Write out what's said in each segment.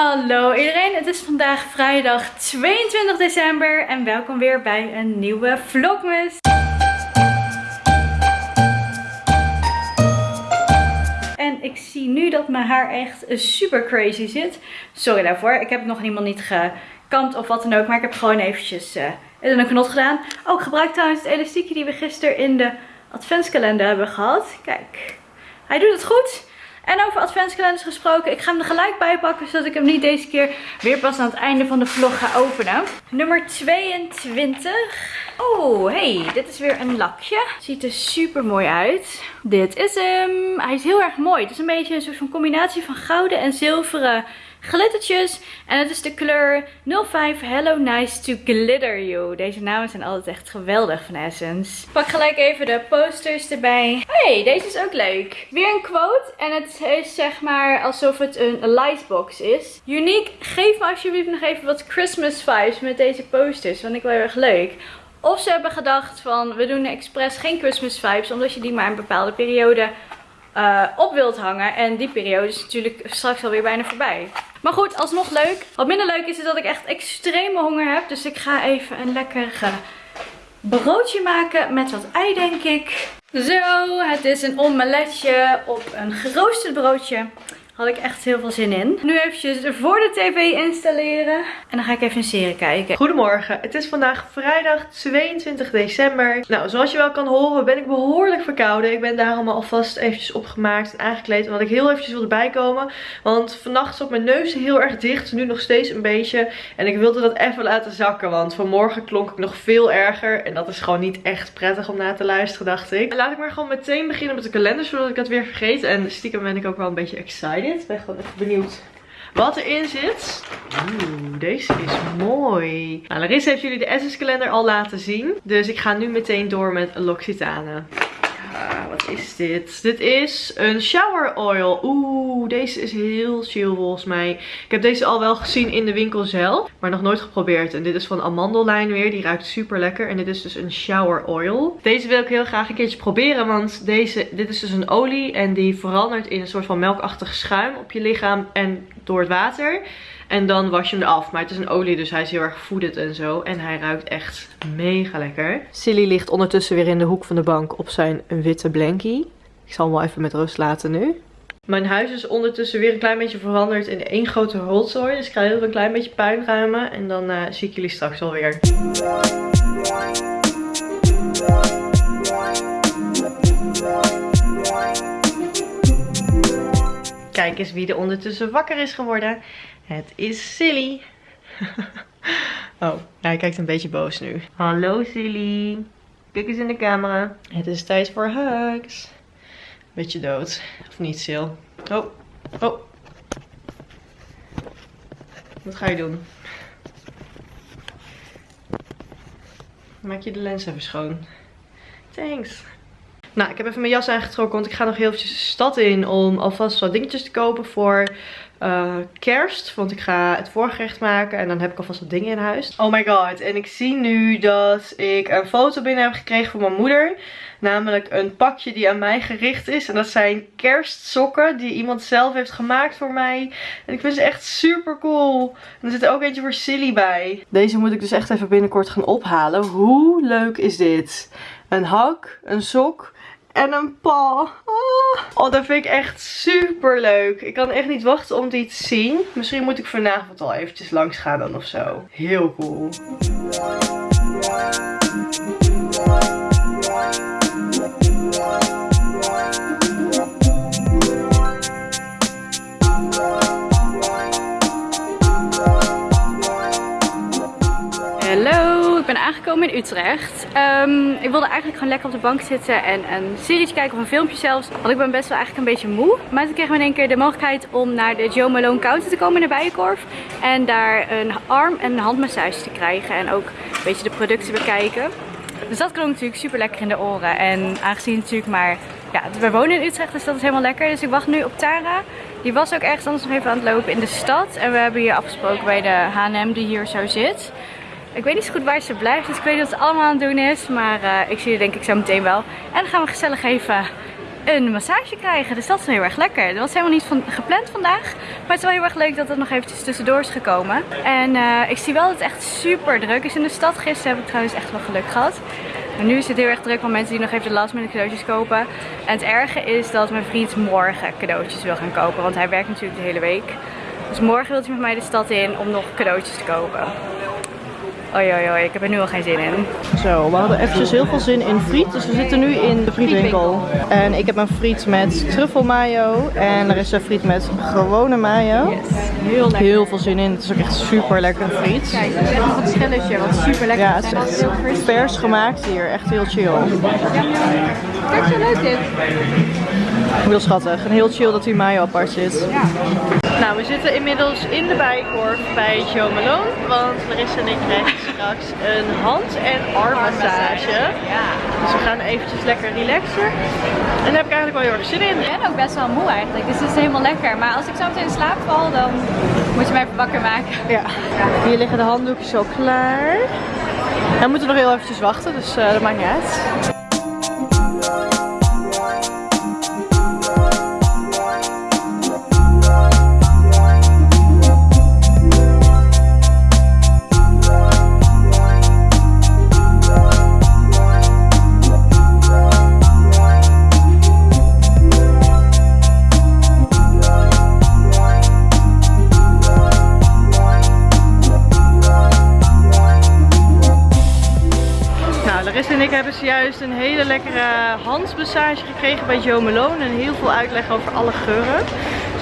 Hallo iedereen, het is vandaag vrijdag 22 december en welkom weer bij een nieuwe vlogmas. En ik zie nu dat mijn haar echt super crazy zit. Sorry daarvoor, ik heb het nog helemaal niet gekamd of wat dan ook, maar ik heb gewoon eventjes uh, een knot gedaan. Ik gebruik trouwens het elastiekje die we gisteren in de adventskalender hebben gehad. Kijk, hij doet het goed. En over adventskalenders gesproken, ik ga hem er gelijk bij pakken, zodat ik hem niet deze keer weer pas aan het einde van de vlog ga openen. Nummer 22. Oh, hey, dit is weer een lakje. Ziet er super mooi uit. Dit is hem. Hij is heel erg mooi. Het is een beetje een soort van combinatie van gouden en zilveren glittertjes. En het is de kleur 05 Hello Nice to Glitter You. Deze namen zijn altijd echt geweldig van Essence. Pak gelijk even de posters erbij. hey, deze is ook leuk. Weer een quote. En het is zeg maar alsof het een lightbox is. Unique, geef me alsjeblieft nog even wat Christmas vibes met deze posters. Want ik wel heel erg leuk. Of ze hebben gedacht van we doen expres geen Christmas vibes. Omdat je die maar een bepaalde periode uh, op wilt hangen. En die periode is natuurlijk straks alweer bijna voorbij. Maar goed, alsnog leuk. Wat minder leuk is, is dat ik echt extreme honger heb. Dus ik ga even een lekker broodje maken met wat ei, denk ik. Zo, het is een omeletje op een geroosterd broodje had ik echt heel veel zin in. Nu eventjes voor de tv installeren. En dan ga ik even een serie kijken. Goedemorgen, het is vandaag vrijdag 22 december. Nou, zoals je wel kan horen ben ik behoorlijk verkouden. Ik ben daarom alvast eventjes opgemaakt en aangekleed. Omdat ik heel eventjes wilde bijkomen. Want vannacht zat mijn neus heel erg dicht. Nu nog steeds een beetje. En ik wilde dat even laten zakken. Want vanmorgen klonk ik nog veel erger. En dat is gewoon niet echt prettig om na te luisteren, dacht ik. laat ik maar gewoon meteen beginnen met de kalender. Zodat ik het weer vergeet. En stiekem ben ik ook wel een beetje excited. Ik ben gewoon even benieuwd wat erin zit. Oeh, deze is mooi. Nou, Larissa heeft jullie de Essence kalender al laten zien. Dus ik ga nu meteen door met L'Occitane. Wat is dit? Dit is een shower oil. Oeh, deze is heel chill volgens mij. Ik heb deze al wel gezien in de winkel zelf, maar nog nooit geprobeerd. En dit is van Amandellijn weer. Die ruikt super lekker. En dit is dus een shower oil. Deze wil ik heel graag een keertje proberen, want deze, dit is dus een olie. En die verandert in een soort van melkachtig schuim op je lichaam en door het water. En dan was je hem eraf. Maar het is een olie, dus hij is heel erg voedend en zo. En hij ruikt echt mega lekker. Silly ligt ondertussen weer in de hoek van de bank op zijn witte Ik zal hem wel even met rust laten nu. Mijn huis is ondertussen weer een klein beetje veranderd in één grote rotzooi. Dus ik ga heel een klein beetje puin ruimen. En dan uh, zie ik jullie straks alweer. Kijk eens wie er ondertussen wakker is geworden. Het is Silly. oh, hij kijkt een beetje boos nu. Hallo Silly. Kijk eens in de camera. Het is tijd voor hugs. Beetje dood. Of niet, Sil? Oh, oh. Wat ga je doen? Maak je de lens even schoon. Thanks. Nou, ik heb even mijn jas aangetrokken, want ik ga nog heel eventjes de stad in om alvast wat dingetjes te kopen voor uh, kerst. Want ik ga het voorgerecht maken en dan heb ik alvast wat dingen in huis. Oh my god, en ik zie nu dat ik een foto binnen heb gekregen van mijn moeder. Namelijk een pakje die aan mij gericht is. En dat zijn kerstsokken die iemand zelf heeft gemaakt voor mij. En ik vind ze echt super cool. En er zit ook eentje voor Silly bij. Deze moet ik dus echt even binnenkort gaan ophalen. Hoe leuk is dit? Een hak, een sok en een paw. Oh. oh, dat vind ik echt super leuk. Ik kan echt niet wachten om die te zien. Misschien moet ik vanavond al eventjes langs gaan dan of zo. Heel cool. Aangekomen in Utrecht. Ehm, ik wilde eigenlijk gewoon lekker op de bank zitten en een serie kijken of een filmpje zelfs. Want ik ben best wel eigenlijk een beetje moe. Maar toen kregen we in één keer de mogelijkheid om naar de Joe Malone Counter te komen in de Bijenkorf. En daar een arm- en handmassage te krijgen. En ook een beetje de producten bekijken. Dus dat klonk natuurlijk super lekker in de oren. En aangezien natuurlijk maar... Ja, we wonen in Utrecht, dus dat is helemaal lekker. Dus ik wacht nu op Tara. Die was ook ergens anders nog even aan het lopen in de stad. En we hebben hier afgesproken bij de H&M die hier zo zit. Ik weet niet zo goed waar ze blijft, dus ik weet niet wat ze allemaal aan het doen is. Maar uh, ik zie je denk ik zo meteen wel. En dan gaan we gezellig even een massage krijgen. Dus dat is heel erg lekker. Dat was helemaal niet van, gepland vandaag. Maar het is wel heel erg leuk dat het nog eventjes tussendoor is gekomen. En eh, ik zie wel dat het echt super druk is in de stad. Gisteren heb ik trouwens echt wel geluk gehad. Maar nu is het heel erg druk van mensen die nog even de last minute cadeautjes kopen. En het erge is dat mijn vriend morgen cadeautjes wil gaan kopen. Want hij werkt natuurlijk de hele week. Dus morgen wil hij met mij de stad in om nog cadeautjes te kopen. Oei, oei, oei, ik heb er nu al geen zin in. Zo, we hadden eventjes heel veel zin in friet. Dus we zitten nu in de frietwinkel. En ik heb een friet met truffelmayo. En er is een friet met gewone mayo. Yes, heel lekker. Heel veel zin in. Het is ook echt super lekker friet. Kijk, het is nog een schilletje wat super lekker Ja, het is echt vers gemaakt hier. Echt heel chill. Kijk zo leuk dit. Heel schattig. En heel chill dat die mayo apart zit. Ja. Nou, we zitten inmiddels in de bijkorf bij Joe Malone. Want Larissa en ik krijgen straks een hand- en armmassage. Ja. Dus we gaan eventjes lekker relaxen. En daar heb ik eigenlijk wel heel erg zin in. Ik ben ook best wel moe eigenlijk, dus het is helemaal lekker. Maar als ik zo meteen in slaap val, dan moet je mij even wakker maken. Ja. Hier liggen de handdoekjes al klaar. We moeten nog heel eventjes wachten, dus eh, dat maakt niet uit. Een hele lekkere handmassage gekregen bij Joe Malone. En heel veel uitleg over alle geuren.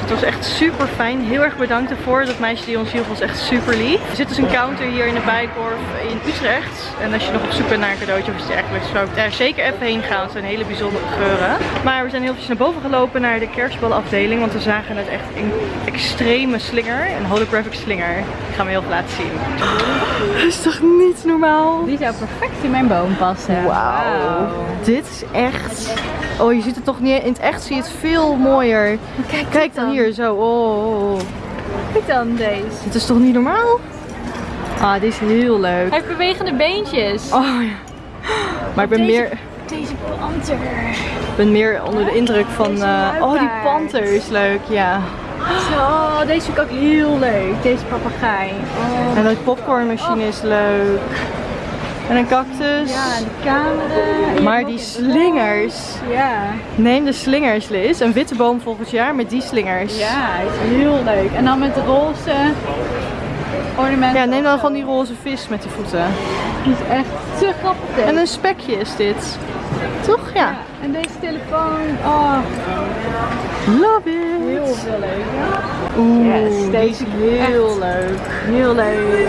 Het was echt super fijn. Heel erg bedankt ervoor. Dat meisje die ons hielp was echt super lief. Er zit dus een counter hier in de Bijkorf in Utrecht. En als je nog op zoek bent naar een cadeautje of iets dergelijks, zou ik daar zeker even heen gaan. Het zijn hele bijzondere geuren. Maar we zijn heel eventjes naar boven gelopen naar de kerstballenafdeling. Want we zagen het echt een extreme slinger. Een holographic slinger. Ik ga me heel veel laten zien. Dat is toch niet normaal? Die zou perfect in mijn boom passen. Wauw. Dit is echt... Oh, je ziet het toch niet... In het echt zie je het veel mooier. Kijk, Kijk dan hier, zo. Oh, oh, oh. Kijk dan deze. Dit is toch niet normaal? Ah, dit is heel leuk. Hij heeft bewegende beentjes. Oh ja. Maar ik ben Deze- meer, Deze panter. ben meer onder de indruk van... Eh, oh, die panter is leuk, ja. Zo, deze vind ik ook heel leuk. Deze papegaai. Oh. En dat popcornmachine is leuk. En een cactus. Ja, en de camera. Maar die slingers. Ja. Neem de slingers, Liz. Een witte boom volgend jaar met die slingers. Ja, hij is heel leuk. En dan met de roze ornamenten. Ja, neem dan van die roze vis met die voeten. Die is echt te grappig. En een spekje is dit. Toch? Ja. Ja, en deze telefoon. Oh, Love heel it. veel leuk. Oeh, Yes, deze deze is heel leuk. Heel leuk.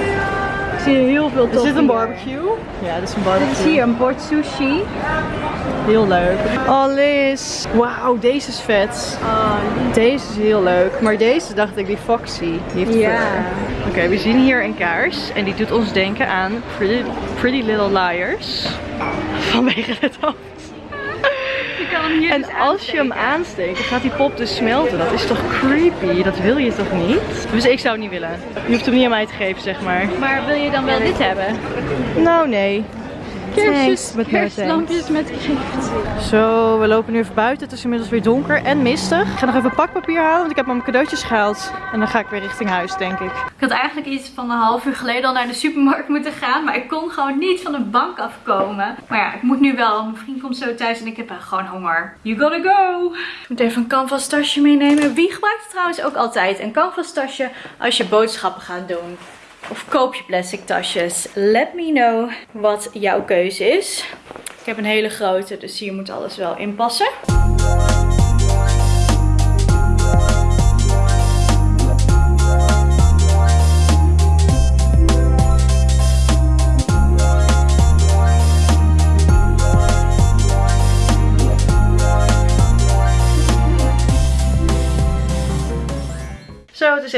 Ik zie heel veel Is tof dit een barbecue? Ja, dit is een Dit is barbecue. hier een bord sushi. Heel leuk. Oh Liz. Wauw, deze is vet. Oh, Deze is heel leuk. Maar deze dacht ik, die Foxy. Die heeft Ja. Oké, we zien hier een kaars. En die doet ons denken aan Pretty, Pretty Little Liars. Vanwege het hoofd. En als je hem aansteekt, dan gaat die pop dus smelten. Dat is toch creepy? Dat wil je toch niet? Dus ik zou het niet willen. Je hoeft hem niet aan mij te geven, zeg maar. Maar wil je dan wel dit hebben? Nou, nee. Kerstjes, met kerstlampjes met kreeft. Zo, we lopen nu even buiten. Het is inmiddels weer donker en mistig. Ik ga nog even pakpapier halen, want ik heb mijn cadeautjes gehaald. En dan ga ik weer richting huis, denk ik. Ik had eigenlijk iets van een half uur geleden al naar de supermarkt moeten gaan. Maar ik kon gewoon niet van de bank afkomen. Maar ja, ik moet nu wel. Mijn vriend komt zo thuis en ik heb gewoon honger. You gotta go! Ik moet even een canvas tasje meenemen. Wie gebruikt het trouwens ook altijd? Een canvas tasje als je boodschappen gaat doen. Of koop je plastic tasjes? Let me know wat jouw keuze is. Ik heb een hele grote, dus hier moet alles wel in passen.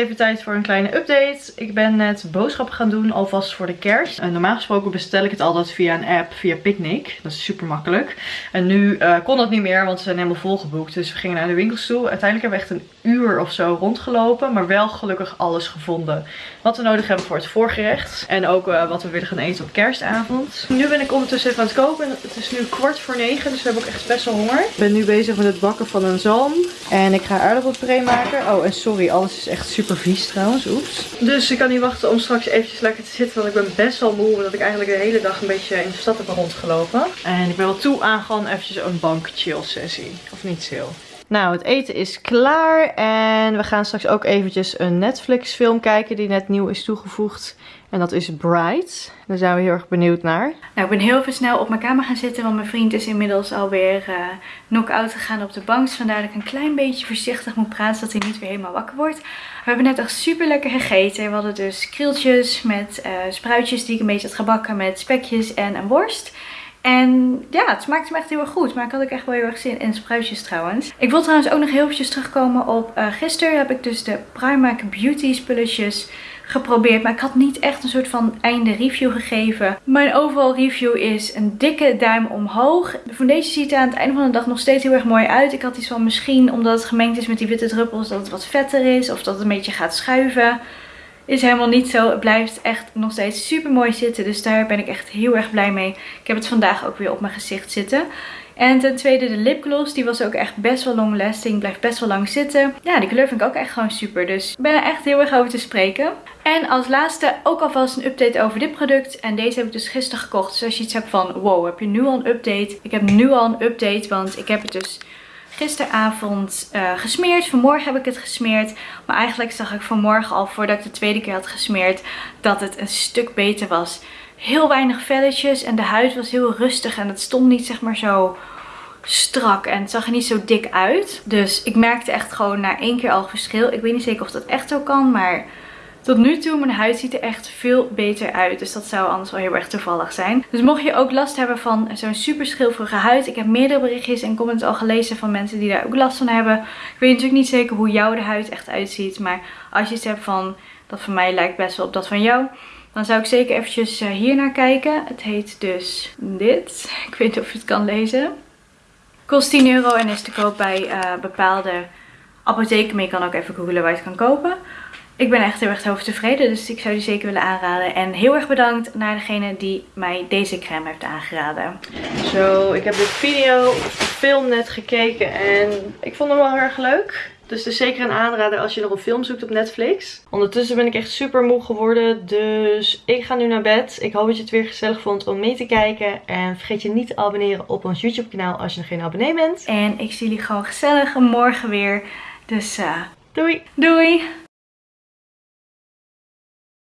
Even tijd voor een kleine update. Ik ben net boodschappen gaan doen, alvast voor de kerst. Normaal gesproken bestel ik het altijd via een app, via Picnic. Dat is super makkelijk. En nu eh, kon dat niet meer, want ze zijn helemaal volgeboekt. Dus we gingen naar de winkels toe. Uiteindelijk hebben we echt een uur of zo rondgelopen. Maar wel gelukkig alles gevonden. Wat we nodig hebben voor het voorgerecht. En ook eh, wat we willen gaan eten op kerstavond. Nu ben ik ondertussen even aan het koken. Het is nu kwart voor negen. Dus we hebben ook echt best wel honger. Ik ben nu bezig met het bakken van een zalm. En ik ga aardappelpuree maken. Oh, en sorry. Alles is echt super vies trouwens. Oeps. Dus ik kan niet wachten om straks eventjes lekker te zitten. Want ik ben best wel moe. Omdat ik eigenlijk de hele dag een beetje in de stad heb rondgelopen. En ik ben wel toe aan gewoon eventjes een bank chill sessie. Of niet chill. Nou, het eten is klaar en we gaan straks ook eventjes een Netflix film kijken die net nieuw is toegevoegd. En dat is Bright. Daar zijn we heel erg benieuwd naar. Nou, ik ben heel even snel op mijn kamer gaan zitten, want mijn vriend is inmiddels alweer uh, knock-out gegaan op de bank. Dus vandaar dat ik een klein beetje voorzichtig moet praten, zodat hij niet weer helemaal wakker wordt. We hebben net echt super lekker gegeten. We hadden dus krieltjes met uh, spruitjes die ik een beetje had gebakken met spekjes en een worst. En ja, het smaakte me echt heel erg goed. Maar ik had ook echt wel heel erg zin in spruitjes trouwens. Ik wil trouwens ook nog heel eventjes terugkomen op uh, gisteren. Heb ik dus de Primark Beauty spulletjes geprobeerd. Maar ik had niet echt een soort van einde review gegeven. Mijn overal review is een dikke duim omhoog. De foundation ziet er aan het einde van de dag nog steeds heel erg mooi uit. Ik had iets van misschien omdat het gemengd is met die witte druppels dat het wat vetter is. Of dat het een beetje gaat schuiven. Is helemaal niet zo. Het blijft echt nog steeds super mooi zitten. Dus daar ben ik echt heel erg blij mee. Ik heb het vandaag ook weer op mijn gezicht zitten. En ten tweede de lipgloss. Die was ook echt best wel long lasting. Blijft best wel lang zitten. Ja, die kleur vind ik ook echt gewoon super. Dus ik ben er echt heel erg over te spreken. En als laatste ook alvast een update over dit product. En deze heb ik dus gisteren gekocht. Dus als je iets hebt van wow, heb je nu al een update? Ik heb nu al een update. Want ik heb het dus gisteravond uh, gesmeerd. Vanmorgen heb ik het gesmeerd. Maar eigenlijk zag ik vanmorgen al, voordat ik de tweede keer had gesmeerd, dat het een stuk beter was. Heel weinig velletjes en de huid was heel rustig en het stond niet zeg maar zo strak en het zag er niet zo dik uit. Dus ik merkte echt gewoon na één keer al verschil. Ik weet niet zeker of dat echt zo kan, maar tot nu toe, mijn huid ziet er echt veel beter uit. Dus dat zou anders wel heel erg toevallig zijn. Dus mocht je ook last hebben van zo'n super schilferige huid. Ik heb meerdere berichtjes en comments al gelezen van mensen die daar ook last van hebben. Ik weet natuurlijk niet zeker hoe jouw de huid echt uitziet. Maar als je iets hebt van, dat van mij lijkt best wel op dat van jou. Dan zou ik zeker eventjes eh, hier naar kijken. Het heet dus dit. Ik weet niet of je het kan lezen. Kost 10 euro en is te koop bij uh, bepaalde apotheken. Maar je kan ook even googlen waar je het kan kopen. Ik ben echt heel erg tevreden, dus ik zou die zeker willen aanraden. En heel erg bedankt naar degene die mij deze crème heeft aangeraden. Zo, ik heb de video, de film net gekeken en ik vond hem wel heel erg leuk. Dus het is zeker een aanrader als je nog een film zoekt op Netflix. Ondertussen ben ik echt super moe geworden. Dus ik ga nu naar bed. Ik hoop dat je het weer gezellig vond om mee te kijken. En vergeet je niet te abonneren op ons YouTube kanaal als je nog geen abonnee bent. En ik zie jullie gewoon gezellig morgen weer. Dus uh, doei! Doei!